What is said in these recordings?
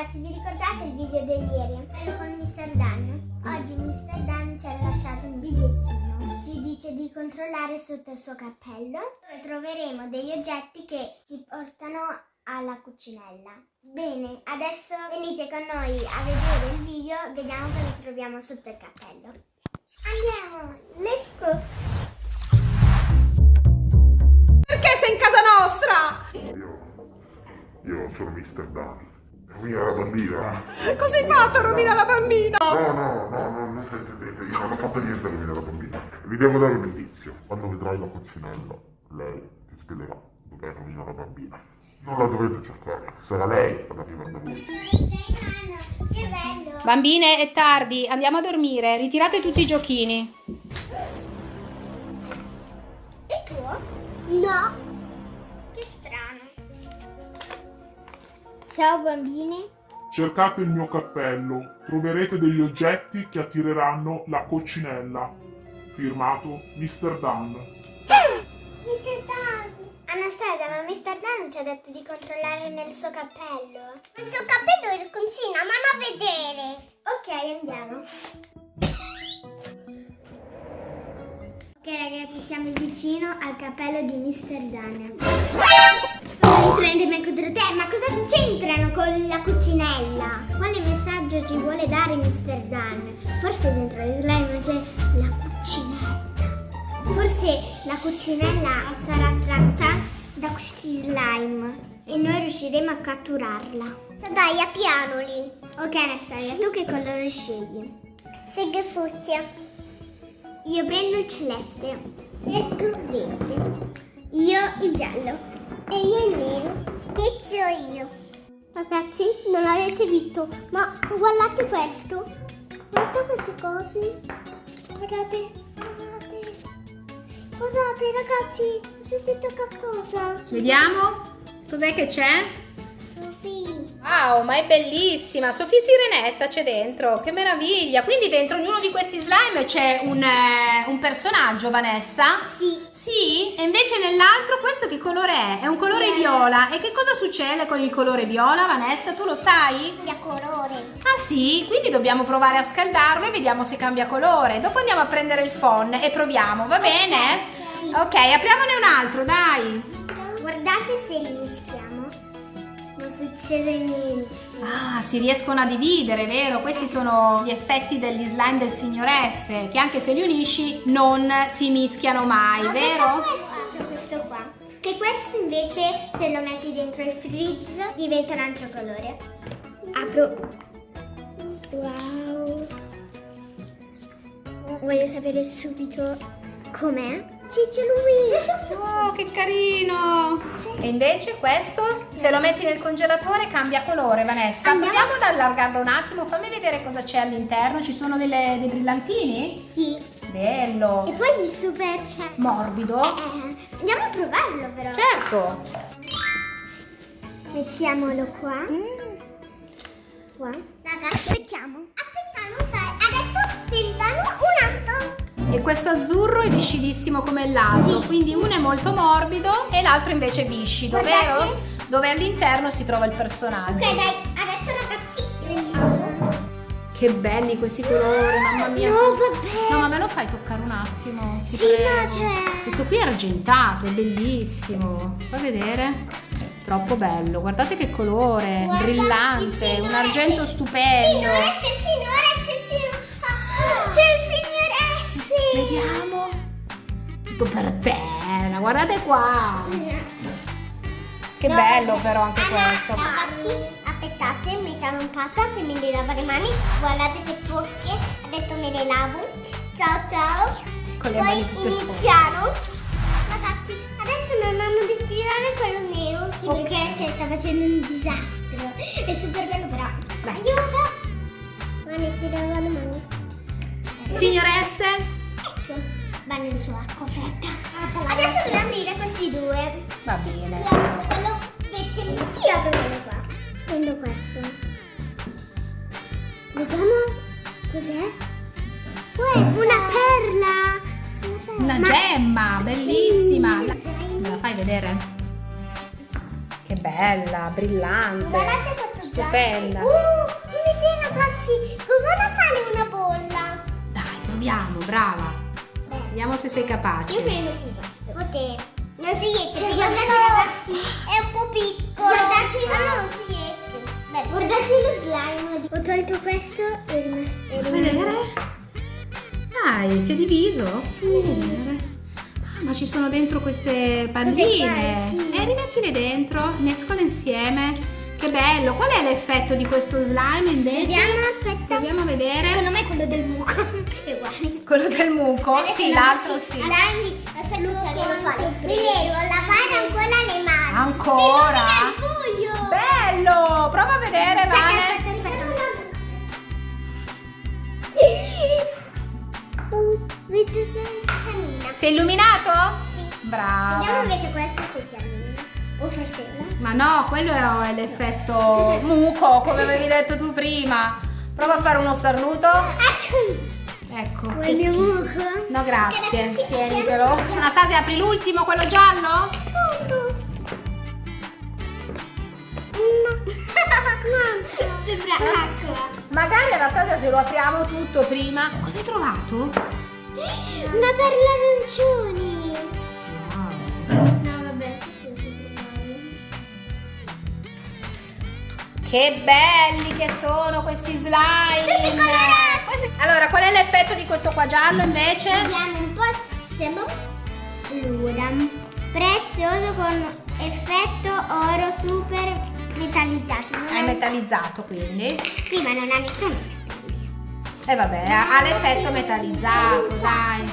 Ragazzi, vi ricordate il video di ieri? Quello con Mr. Dan? Oggi Mr. Dan ci ha lasciato un bigliettino. Ci dice di controllare sotto il suo cappello dove troveremo degli oggetti che ci portano alla cucinella. Bene, adesso venite con noi a vedere il video, vediamo cosa troviamo sotto il cappello. Andiamo, let's go! Perché sei in casa nostra? Io, io sono Mr. Dan. Rovina la bambina? Cosa hai fatto, Romina la bambina? No, no, no, no, non fraintendete, io non ho fatto niente a rovina la bambina. Vi devo dare un indizio. Quando vedrai la cucinella, lei ti spiegherà dov'è rovina la bambina. Non la dovrete cercare, sarà lei ad arrivare da voi. Che bello! Bambine, è tardi, andiamo a dormire. Ritirate tutti i giochini. È tuo? No! Ciao bambini! Cercate il mio cappello, troverete degli oggetti che attireranno la coccinella. Firmato Mr. Dan. Mr. Dan! Anastasia, ma Mr. Dan ci ha detto di controllare nel suo cappello. Il suo cappello è in cucina, ma non a vedere! Ok, andiamo. Ok ragazzi, siamo vicino al cappello di Mr. Dan. Prende me contro te, ma cosa c'entrano con la cucinella? Quale messaggio ci vuole dare Mr. Dan? Forse dentro il slime c'è la cucinella. Forse la cucinella sarà attratta da questi slime e noi riusciremo a catturarla. Dai, apianoli. Ok Anastasia, tu che colore scegli? Seghe fucsia. Io prendo il celeste. Ecco verde. Io il giallo. E io il nero. Inizio io. Ragazzi, non l'avete visto, ma guardate questo. Guardate queste cose. Guardate, guardate. Guardate ragazzi, sentite qualcosa. Vediamo. Cos'è che c'è? Wow, ma è bellissima! Sofì Sirenetta c'è dentro, che meraviglia! Quindi dentro ognuno di questi slime c'è un, eh, un personaggio, Vanessa? Sì. Sì? E invece nell'altro questo che colore è? È un colore viola. E che cosa succede con il colore viola, Vanessa? Tu lo sai? Cambia colore. Ah sì? Quindi dobbiamo provare a scaldarlo e vediamo se cambia colore. Dopo andiamo a prendere il phon e proviamo, va bene? Sì. Ok, apriamone un altro, dai! Guardate se li niente. Ah, si riescono a dividere, vero? Questi sono gli effetti degli slime del signor S, che anche se li unisci non si mischiano mai, vero? Guarda questo qua. Che questo invece se lo metti dentro il freeze diventa un altro colore. Apro. Wow. Voglio sapere subito com'è. Ciccio lui! Oh, che carino! E invece questo, se lo metti nel congelatore, cambia colore, Vanessa. Andiamo. Proviamo ad allargarlo un attimo, fammi vedere cosa c'è all'interno. Ci sono delle- dei brillantini? Sì. Bello! E poi il super c'è. Morbido? Eh, andiamo a provarlo però. Certo! Mettiamolo qua. Mm. Qua. Raga, aspettiamo. E questo azzurro è viscidissimo come l'altro, Sì. quindi uno è molto morbido e l'altro invece è viscido, Guardate. vero? Dove all'interno si trova il personaggio. Ok, dai. Adesso ragazzi, io inizio. Che belli questi colori, mamma mia. No, vabbè. No, ma me lo fai toccare un attimo? Ti Sì, prego. no. Questo qui è argentato, è bellissimo. Fai vedere? Troppo bello, guardate che colore, Guardate, brillante, un argento sì. stupendo. Sì, signore, Tutto per te, guardate qua. Che No, bello però anche Allora, questo. Ragazzi, aspettate, mettiamo un passo che mi devo lavare le mani. Guardate che tocche, adesso me le lavo. Ciao ciao. Con le Poi mani tutte iniziamo. Ragazzi, adesso non hanno di tirare quello nero. Sì, Ok. perché cioè, sta facendo un disastro. È super bello però. Dai. Aiuto! Mani, si lava le mani. Signoresse. Nel suo acqua fredda. Adesso devo aprire questi due. va bene. Io apro quello metti- Io apro quello qua. Prendo questo. Vediamo cos'è. Uè, una perla! Una Ma- gemma, bellissima. Sì, gemma. La fai vedere? Che bella, brillante. Guardate quanto Stupenda. Uh, un'idea ragazzi, come fare una bolla? Dai, proviamo, brava. Vediamo se sei Io capace. prendo più questo. Potete. Non si riesce, guardate ragazzi. È un po' piccolo. Guardate, ma non si riesce. Beh, guardate lo slime. Ho tolto questo e rimesso. Fa vedere? Dai, si è diviso? Sì. Ah, ma ci sono dentro queste palline. Sì. E rimettile dentro, mescola insieme. Che bello. Qual è l'effetto di questo slime invece? Vediamo, aspetta. Proviamo a vedere. Secondo me è quello del è uguale. Quello del muco? Adesso Sì, l'altro sì. Ragazzi, adesso cosa devo fare? Mi devo lavare ancora le mani. Ancora? Bello! Prova a vedere, Aspetta, Vane. aspetta, aspetta. È illuminato? Sì. Brava. Vediamo invece questo forse. Ma no, quello è l'effetto muco, come avevi detto tu prima. Prova a fare uno starnuto. Ecco. Vuoi il mio muco? No, grazie. Tienitelo. Anastasia, apri l'ultimo, quello giallo? Sembra acqua. Magari Anastasia se lo apriamo tutto prima. Cosa hai trovato? Una perla arancioni. Che belli che sono questi slime! Questi- Allora, qual è l'effetto di questo qua giallo invece? Vediamo un po' siamo Lura. Prezioso con effetto oro super metallizzato. Non È metallizzato quindi. Sì, ma non ha nessuno. E vabbè, ha ha l'effetto metallizzato, dai.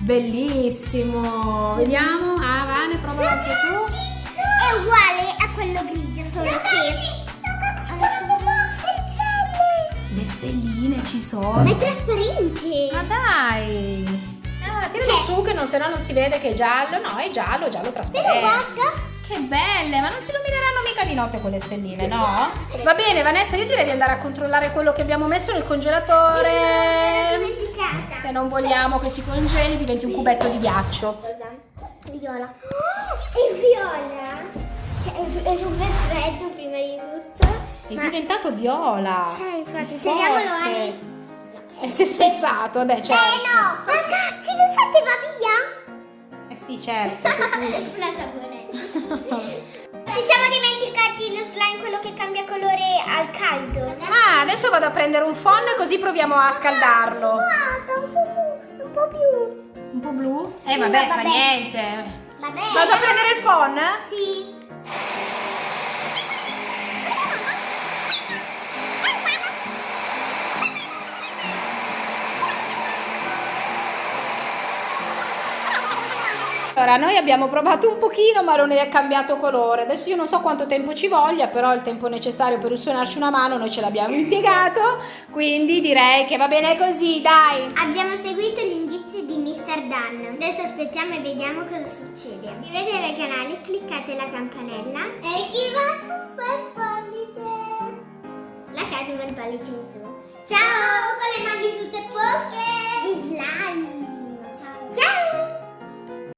Bellissimo. Vediamo. Ah, Vane, prova anche tu. È uguale a quello grigio, solo che... stelline ci Ma sono. è trasparente. Ma dai. Ah, tiralo Cioè- su che non, se no non si vede che è giallo. No, è giallo, giallo Però trasparente. guarda. Che belle, ma non si illumineranno mica di notte quelle stelline, no? Va bene, Vanessa, io direi di andare a controllare quello che abbiamo messo nel congelatore. Se non vogliamo che si congeli, diventi un cubetto di ghiaccio. Cosa? Viola. Oh, è viola. È, è super freddo. È ma- diventato viola. Cioè, infatti, teniamolo forte. Ani. E si è spezzato, beh, certo. Eh no, ragazzi, lo sapete va via? Eh sì, certo. sei Una saponetta. Ci siamo dimenticati lo slime, quello che cambia colore al caldo. ah, adesso vado a prendere un phon così proviamo a scaldarlo. Guarda, un po', un po' più. Un po' blu? Sì, Eh, vabbè, va fa niente. Vabbè. Vado a prendere il phon? Sì. Allora, noi abbiamo provato un pochino ma non è cambiato colore. Adesso io non so quanto tempo ci voglia, però il tempo necessario per suonarci una mano noi ce l'abbiamo impiegato, quindi direi che va bene così, dai. Abbiamo seguito gli indizi di Mr. Dan. Adesso aspettiamo e vediamo cosa succede. Iscrivetevi al canale, cliccate la campanella e attivate un bel pollice. Lasciate un bel pollice in su. Ciao! Con le mani tutte poche! Slime!